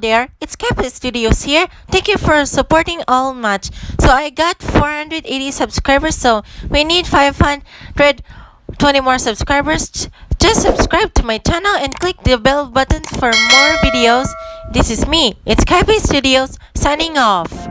there, it's Cafe Studios here. Thank you for supporting all much. So I got 480 subscribers, so we need 520 more subscribers. Just subscribe to my channel and click the bell button for more videos. This is me, it's Cafe Studios, signing off.